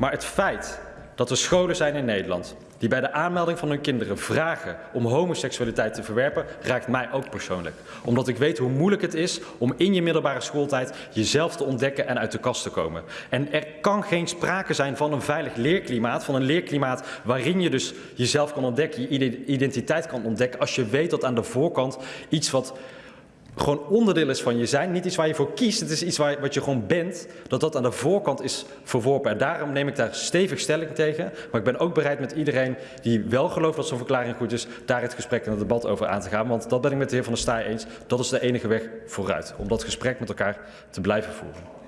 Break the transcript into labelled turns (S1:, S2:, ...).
S1: Maar het feit dat er scholen zijn in Nederland die bij de aanmelding van hun kinderen vragen om homoseksualiteit te verwerpen, raakt mij ook persoonlijk. Omdat ik weet hoe moeilijk het is om in je middelbare schooltijd jezelf te ontdekken en uit de kast te komen. En er kan geen sprake zijn van een veilig leerklimaat, van een leerklimaat waarin je dus jezelf kan ontdekken, je identiteit kan ontdekken, als je weet dat aan de voorkant iets wat gewoon onderdeel is van je zijn. Niet iets waar je voor kiest, het is iets waar, wat je gewoon bent. Dat dat aan de voorkant is verworpen. En daarom neem ik daar stevig stelling tegen. Maar ik ben ook bereid met iedereen die wel gelooft dat zo'n verklaring goed is, daar het gesprek en het debat over aan te gaan. Want dat ben ik met de heer Van der Staaij eens. Dat is de enige weg vooruit. Om dat gesprek met elkaar te blijven voeren.